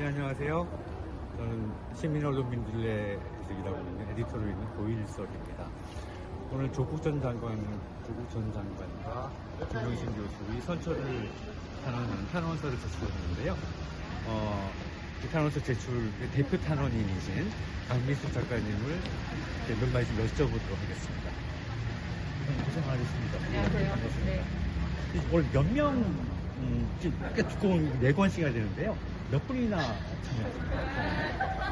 네, 안녕하세요. 저는 시민언론민들레에서 일하고 있는 에디터로 있는 고일석입니다. 오늘 조국 전 장관, 조국 전 장관과 김영신 교수의 선처를 탄원하는 탄원서를 제출했는데요. 어, 이 탄원서 제출 의 대표 탄원인이신 강미숙 작가님을 몇 말씀 여쭤보도록 하겠습니다. 고생 많으십니다. 안녕하세요. 반갑습니다. 네. 이 오늘 몇 명, 음, 지금 약간 두꺼운 네 권씩 해야 되는데요. 몇 분이나 참여하십니까?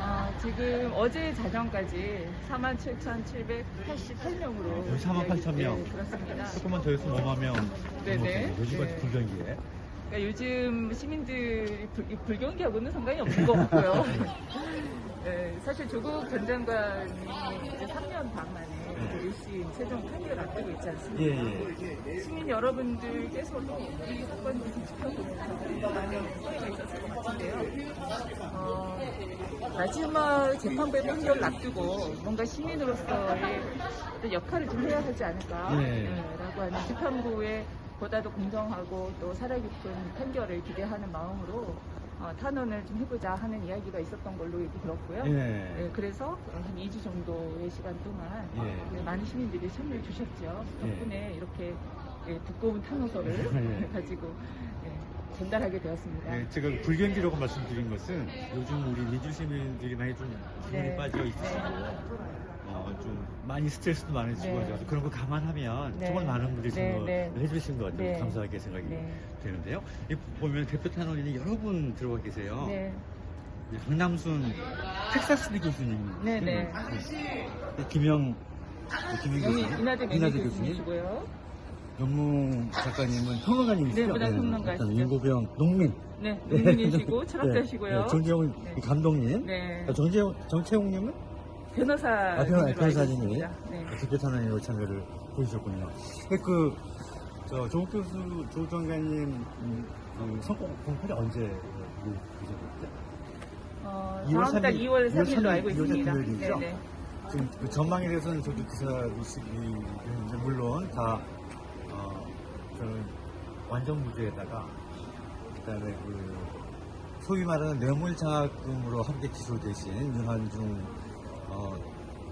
아, 지금 어제 자정까지 47,788명으로. 거의 48,000명. 네, 그렇습니다. 조금만 더 했으면 5만 명. 네네. 요즘같이 네. 불경기에. 그러니까 요즘 시민들이 불, 이 불경기하고는 상관이 없는 것 같고요. 네, 사실 조국 전 장관이 이제 3년 반 만에 네. 1심 최종 판결을 앞두고 있지 않습니까? 예, 예. 시민 여러분들께서도 이 사건을 지켜보면서 많은 소리가 있었을 것 같은데요. 어, 마지막 재판부의 판결을 앞두고 뭔가 시민으로서의 어떤 역할을 좀 해야 하지 않을까 네. 네, 라고 하는 재판부의 보다도 공정하고 또 살아깊은 판결을 기대하는 마음으로 어, 탄원을 좀 해보자 하는 이야기가 있었던 걸로 얘기 들었고요. 예. 네, 그래서 한 2주 정도의 시간 동안 예. 네, 많은 시민들이 참여해 주셨죠. 예. 덕분에 이렇게 예, 두꺼운 탄원서를 예. 가지고 예, 전달하게 되었습니다. 네, 제가 불경기라고 말씀드린 것은 요즘 우리 민주 시민들이 많이 좀 기분이 네. 빠져 있으시고 어, 좀 많이 스트레스도 많으시고 네. 해서 그런 거 감안하면 네. 정말 많은 분들이 네, 참여를 네. 해주신 것 같아요. 네. 감사하게 생각이 네. 되는데요. 이 보면 대표 탄원인이 여러 분 들어가 계세요. 네, 강남순 텍사스대 교수님, 네, 네. 네, 김영 김영 교수님, 이나대 매니 교수님, 교수님 영문 작가님은 평론가님이시죠? 네, 문화 평론가시죠. 윤고병 농민, 네, 농민이시고 철학자시고요. 네, 정재용 네. 감독님, 네, 아, 정재용 정채웅님은 변호사. 아, 변호- 변호사님이 네. 대표 탄원인으로 참여를 보여주셨군요. 그, 저, 조국 교수, 조국 장관님, 음, 그 선거 공판이 언제 예정됐죠? 어, 2월 다음 달 3일, 2월 3일로 3일, 알고 2월 있습니다. 금요일이죠? 네, 네. 지금 그 전망에 대해서는 저도 기사이시기 물론 다, 어, 저는 완전 무죄에다가, 그 다음에 그, 소위 말하는 뇌물장학금으로 함께 기소되신 윤한중, 어,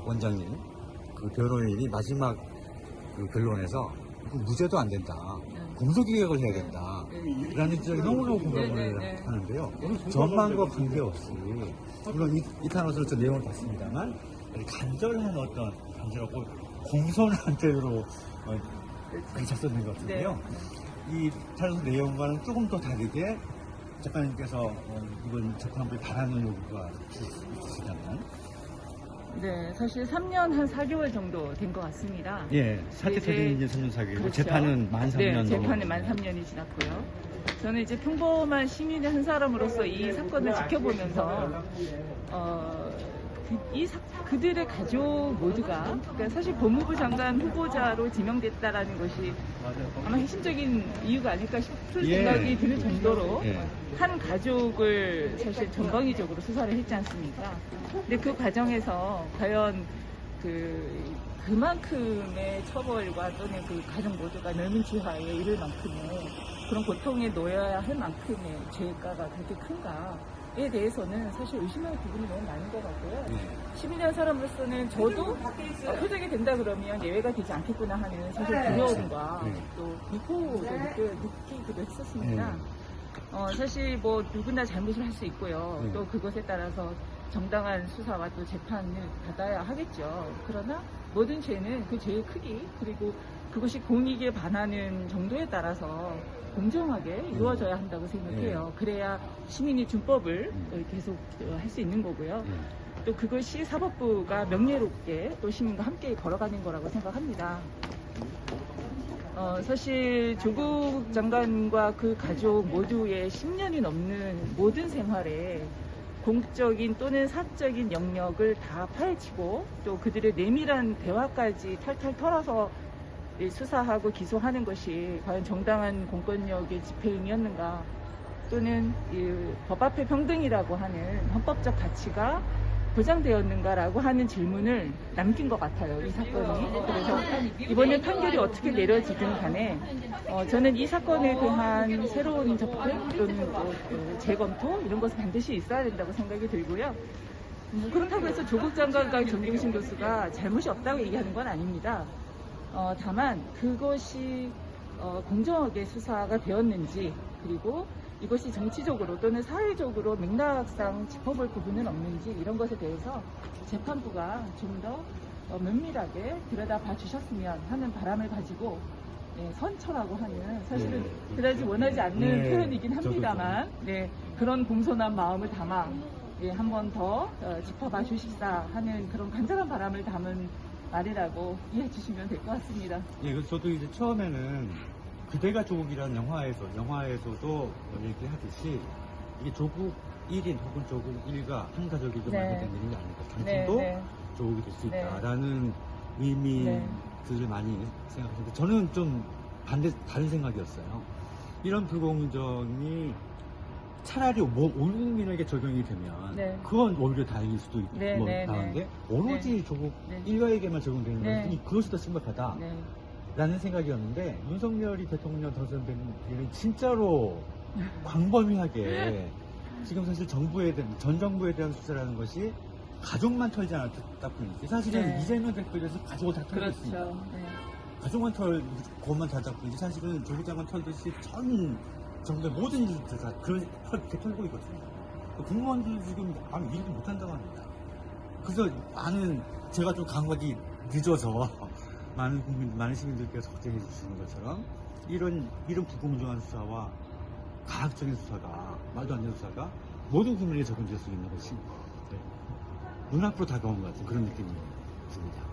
원장님, 그 변호인이 마지막 그 변론에서 그 무죄도 안 된다. 네. 공소기획을 해야 된다. 네. 라는 지적이 너무너무 공감을 네, 네, 네. 하는데요. 전망과 관계없이, 물론 이, 이 탄원서로 저 내용을 봤습니다만, 간절한 어떤, 간절하고 공손한 뜻으로 작성된 것 같은데요. 이 탄원서 내용과는 조금 더 다르게 작가님께서 어, 이번 재판부에 바라는 요구가 있으시다면, 네, 사실 3년 한 4개월 정도 된 것 같습니다. 예, 사태 터진 이제 3년 4개월, 그렇죠. 재판은 만 3년 네, 재판은. 만 3년이 지났고요. 저는 이제 평범한 시민의 한 사람으로서 이 사건을 지켜보면서 어, 그, 이 사- 그들의 가족 모두가 그러니까 사실 법무부 장관 후보자로 지명됐다라는 것이 아마 핵심적인 이유가 아닐까 싶은 예. 생각이 드는 정도로 예. 한 가족을 사실 전방위적으로 수사를 했지 않습니까? 근데 그 과정에서 과연 그 그만큼의 처벌과 또는 그 가족 모두가 넓은 지하에 이를 만큼의 그런 고통에 놓여야 할 만큼의 죄가가 그렇게 큰가 에 대해서는 사실 의심할 부분이 너무 많은 것 같고요. 예. 시민이한 사람으로서는 저도 어, 표적이 된다 그러면 예외가 되지 않겠구나 하는 사실 두려움과 네. 또 공포도 느껴, 느끼기도 했었습니다. 네. 어, 사실 뭐 누구나 잘못을 할 수 있고요. 네. 또 그것에 따라서 정당한 수사와 또 재판을 받아야 하겠죠. 그러나 모든 죄는 그 죄의 크기 그리고 그것이 공익에 반하는 정도에 따라서 공정하게 이루어져야 한다고 생각해요. 그래야 시민이 준법을 음. 계속 할 수 있는 거고요. 예. 또 그것이 사법부가 명예롭게 또 시민과 함께 걸어가는 거라고 생각합니다. 어, 사실 조국 장관과 그 가족 모두의 10년이 넘는 모든 생활에 공적인 또는 사적인 영역을 다 파헤치고 또 그들의 내밀한 대화까지 탈탈 털어서 이 수사하고 기소하는 것이 과연 정당한 공권력의 집행이었는가 또는 이법 앞에 평등이라고 하는 헌법적 가치가 보장되었는가라고 하는 질문을 남긴 것 같아요. 이 사건이. 그래서 이번에 판결이 어떻게 내려지든 간에 어, 저는 이 사건에 대한 새로운 접근 또는 뭐, 그 재검토 이런 것은 반드시 있어야 된다고 생각이 들고요. 뭐 그렇다고 해서 조국 장관과 정경심 교수가 잘못이 없다고 얘기하는 건 아닙니다. 어, 다만 그것이 어, 공정하게 수사가 되었는지 그리고 이것이 정치적으로 또는 사회적으로 맥락상 짚어볼 부분은 없는지 이런 것에 대해서 재판부가 좀더 어, 면밀하게 들여다봐 주셨으면 하는 바람을 가지고 예, 선처라고 하는 사실은 네, 그다지. 원하지 않는 네, 표현이긴 합니다만 네, 그런 공손한 마음을 담아 예, 한 번더 어, 짚어봐 주십사 하는 그런 간절한 바람을 담은 말이라고 이해해 주시면 될 것 같습니다. 예, 그래서 저도 이제 처음에는 그대가 조국이라는 영화에서, 영화에서도 얘기하듯이 이게 조국 1인 혹은 조국 1가 한 가족에게 네. 만들어낸 일이 아닐까. 네, 당신도 네. 조국이 될수 네. 있다라는 의미들을 많이 생각하는데 저는 좀 반대, 다른 생각이었어요. 이런 불공정이 차라리 뭐, 온 국민에게 적용이 되면 네. 그건 오히려 다행일 수도 있고 네, 뭐 네, 나은데 오로지 조국 네. 일가에게만 적용되는 네. 것이 그것이 더 심각하다. 네. 라는 생각이었는데 윤석열이 대통령 당선된 뒤에는 진짜로 광범위하게 지금 사실 정부에 대한 전 정부에 대한 수사라는 것이 가족만 털지 않았다 뿐이지 사실은 네. 이재명 대표에서 가족을 다 털고 있습니다. 그렇죠. 네. 가족만 털 것만 다 잡고 이제 사실은 조국 장관 털듯이 전 정부의 모든 일들 다 그런 그렇게 털고 있거든요. 공무원들 지금 아무 일도 못 한다고 합니다. 그래서 많은 제가 좀 감각이 늦어서 많은 국민, 많은 시민들께서 걱정해 주시는 것처럼 이런 이런 불공정한 수사와 가학적인 수사가 말도 안 되는 수사가 모든 국민에게 적용될 수 있는 것이 네, 눈앞으로 다가온 것 같은 그런 느낌이 듭니다.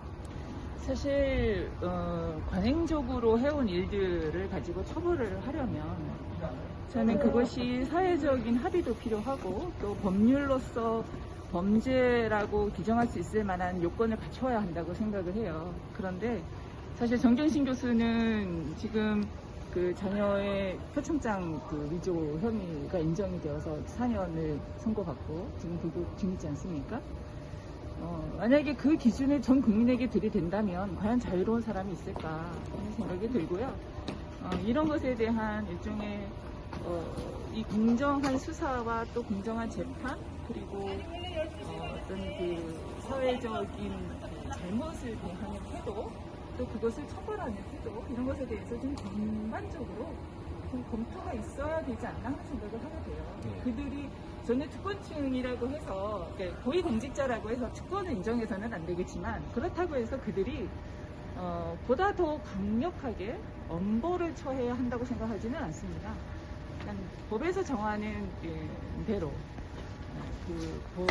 사실 어, 관행적으로 해온 일들을 가지고 처벌을 하려면 저는 그것이 사회적인 합의도 필요하고 또 법률로서 범죄라고 규정할 수 있을 만한 요건을 갖춰야 한다고 생각을 해요. 그런데 사실 정경심 교수는 지금 그 자녀의 표창장 그 위조 혐의가 인정이 되어서 4년을 선고받고 지금 불구속 중이지 않습니까? 어, 만약에 그 기준을 전 국민에게 들이댄다면 과연 자유로운 사람이 있을까 하는 생각이 들고요. 어, 이런 것에 대한 일종의 어, 이 공정한 수사와 또 공정한 재판 그리고 어, 어떤 그 사회적인 그 잘못을 대하는 태도 또 그것을 처벌하는 태도 이런 것에 대해서 좀 전반적으로 좀 검토가 있어야 되지 않나 하는 생각을 하게 돼요. 네. 그들이 저는 특권층이라고 해서 고위공직자라고 해서 특권을 인정해서는 안 되겠지만 그렇다고 해서 그들이 어, 보다 더 강력하게 엄벌을 처해야 한다고 생각하지는 않습니다. 그냥 법에서 정하는 예, 대로 어, 그 뭐,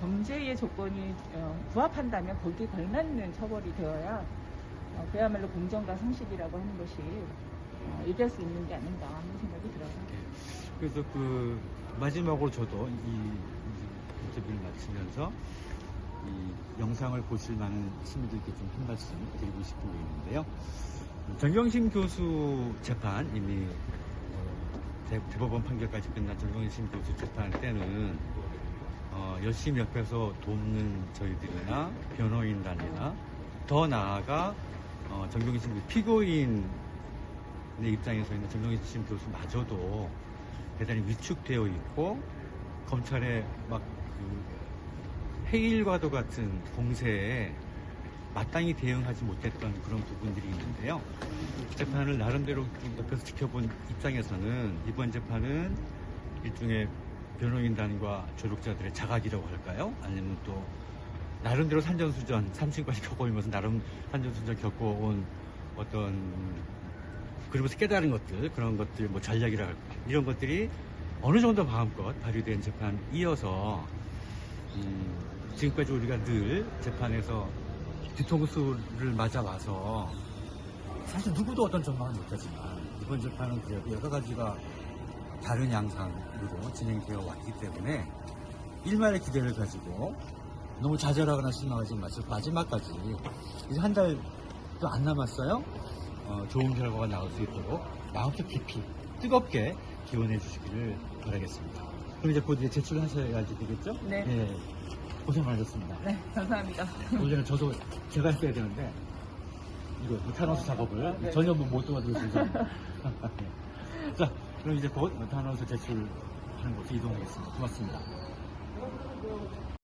범죄의 조건이 어, 부합한다면 거기에 걸맞는 처벌이 되어야 어, 그야말로 공정과 상식이라고 하는 것이 어, 얘기할 수 있는 게 아닌가 하는 생각이 들어요. 그래서 그 마지막으로 저도 이 인터뷰를 마치면서 이 영상을 보실 많은 시민들께 좀 한 말씀 드리고 싶은 게 있는데요. 정경심 교수 재판 이미 어, 대, 대법원 판결까지 끝난 정경심 교수 재판 때는 어, 열심히 옆에서 돕는 저희들이나 변호인단이나 더 나아가 어, 정경심 교수 피고인의 입장에서 있는 정경심 교수마저도 대단히 위축되어 있고 검찰의 막 그 해일과도 같은 공세에 마땅히 대응하지 못했던 그런 부분들이 있는데요. 재판을 나름대로 좀 옆에서 지켜본 입장에서는 이번 재판은 일종의 변호인단과 조력자들의 자각이라고 할까요? 아니면 또 나름대로 산전수전, 삼층까지 겪어오면서 나름 산전수전 겪어온 어떤 그러면서 깨달은 것들, 그런 것들, 뭐 전략이라 이런 것들이 어느 정도 마음껏 발휘된 재판 이어서 음, 지금까지 우리가 늘 재판에서 뒤통수를 맞아와서 사실 누구도 어떤 전망을 못하지만 이번 재판은 그래도 여러 가지가 다른 양상으로 진행되어 왔기 때문에 일말의 기대를 가지고 너무 좌절하거나 실망하지 마시고 마지막까지 이제 한 달도 안 남았어요. 어, 좋은 결과가 나올 수 있도록 마음속 깊이 뜨겁게 기원해 주시기를 바라겠습니다. 그럼 이제 곧 이제 제출하셔야지 되겠죠? 네. 예. 고생 많으셨습니다. 네, 감사합니다. 원래는 저도 제가 했어야 되는데 이거 메타노스 작업을 네. 전혀 뭐못 도와드려서 자 그럼 이제 곧 메타노스 제출하는 곳으로 이동하겠습니다. 고맙습니다.